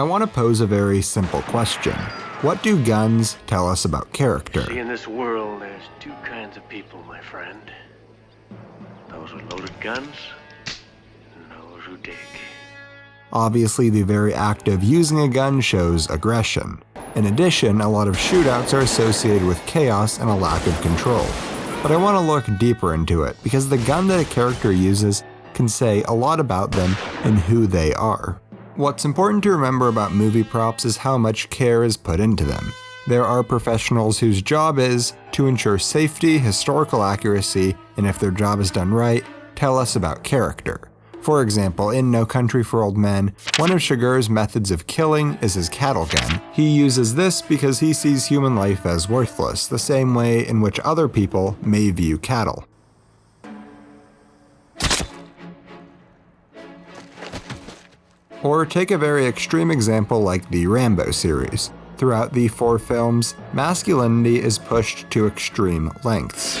I want to pose a very simple question. What do guns tell us about character? See, in this world, there's two kinds of people, my friend. Those with loaded guns, and those who dig. Obviously, the very act of using a gun shows aggression. In addition, a lot of shootouts are associated with chaos and a lack of control. But I want to look deeper into it, because the gun that a character uses can say a lot about them and who they are. What's important to remember about movie props is how much care is put into them. There are professionals whose job is to ensure safety, historical accuracy, and if their job is done right, tell us about character. For example, in No Country for Old Men, one of Chigurh's methods of killing is his cattle gun. He uses this because he sees human life as worthless, the same way in which other people may view cattle. Or take a very extreme example like the Rambo series. Throughout the four films, masculinity is pushed to extreme lengths.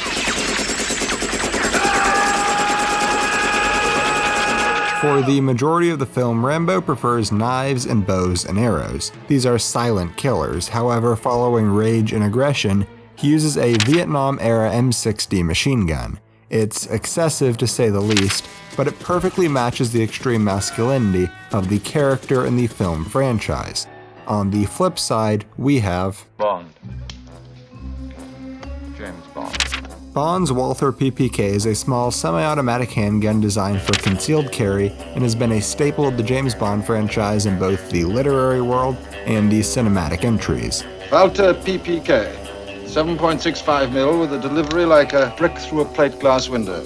For the majority of the film, Rambo prefers knives and bows and arrows. These are silent killers, however, following rage and aggression, he uses a Vietnam era M60 machine gun. It's excessive to say the least, but it perfectly matches the extreme masculinity of the character in the film franchise. On the flip side, we have Bond. James Bond. Bond's Walther PPK is a small semi-automatic handgun designed for concealed carry and has been a staple of the James Bond franchise in both the literary world and the cinematic entries. Walther PPK. 7.65 mil with a delivery like a brick through a plate glass window.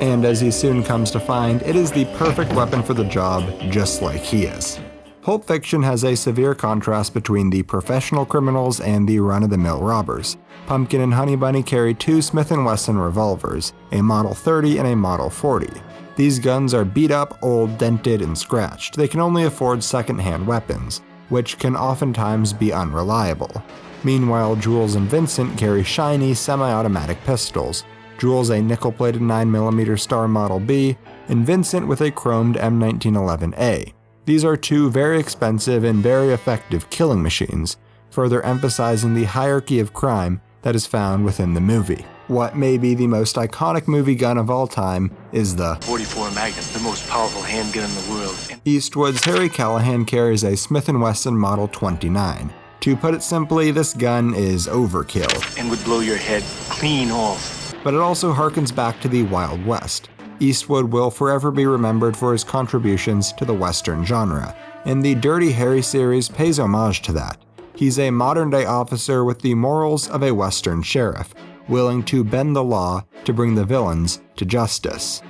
And as he soon comes to find, it is the perfect weapon for the job, just like he is. Pulp Fiction has a severe contrast between the professional criminals and the run-of-the-mill robbers. Pumpkin and Honey Bunny carry two Smith & Wesson revolvers, a Model 30 and a Model 40. These guns are beat up, old, dented, and scratched. They can only afford second-hand weapons, which can oftentimes be unreliable. Meanwhile, Jules and Vincent carry shiny, semi-automatic pistols. Jules a nickel-plated 9mm Star Model B, and Vincent with a chromed M1911A. These are two very expensive and very effective killing machines, further emphasizing the hierarchy of crime that is found within the movie. What may be the most iconic movie gun of all time is the 44 Magnum, the most powerful handgun in the world. Eastwood's Harry Callahan carries a Smith & Wesson Model 29. To put it simply, this gun is overkill. And would blow your head clean off. But it also harkens back to the Wild West. Eastwood will forever be remembered for his contributions to the Western genre, and the Dirty Harry series pays homage to that. He's a modern day officer with the morals of a Western sheriff, willing to bend the law to bring the villains to justice.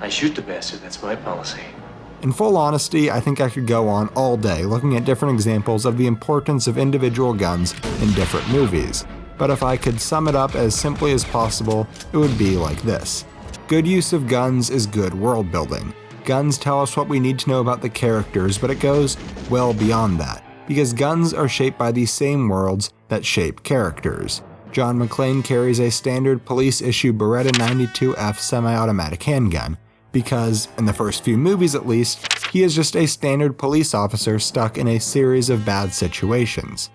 I shoot the bastard, that's my policy. In full honesty, I think I could go on all day looking at different examples of the importance of individual guns in different movies, but if I could sum it up as simply as possible, it would be like this. Good use of guns is good world building. Guns tell us what we need to know about the characters, but it goes well beyond that, because guns are shaped by the same worlds that shape characters. John McClane carries a standard police issue Beretta 92F semi-automatic handgun, because, in the first few movies at least, he is just a standard police officer stuck in a series of bad situations.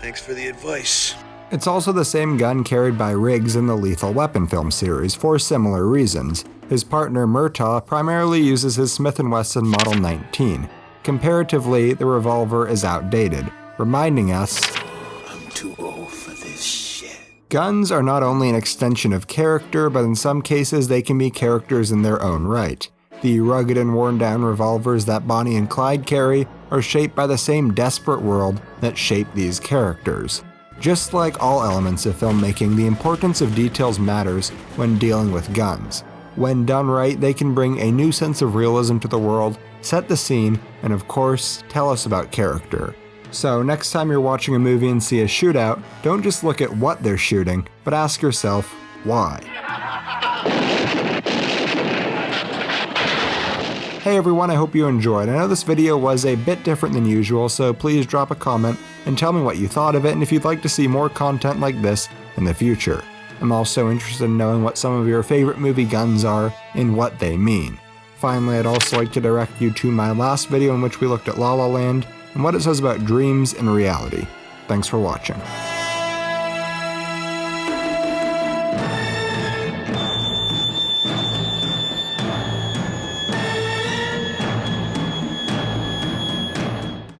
Thanks for the advice. It's also the same gun carried by Riggs in the Lethal Weapon film series for similar reasons. His partner Murtaugh primarily uses his Smith & Wesson Model 19. Comparatively, the revolver is outdated, reminding us Guns are not only an extension of character, but in some cases they can be characters in their own right. The rugged and worn down revolvers that Bonnie and Clyde carry are shaped by the same desperate world that shaped these characters. Just like all elements of filmmaking, the importance of details matters when dealing with guns. When done right, they can bring a new sense of realism to the world, set the scene, and of course, tell us about character. So, next time you're watching a movie and see a shootout, don't just look at what they're shooting, but ask yourself, why? Hey everyone, I hope you enjoyed. I know this video was a bit different than usual, so please drop a comment and tell me what you thought of it and if you'd like to see more content like this in the future. I'm also interested in knowing what some of your favorite movie guns are and what they mean. Finally, I'd also like to direct you to my last video in which we looked at La La Land and what it says about dreams and reality. Thanks for watching.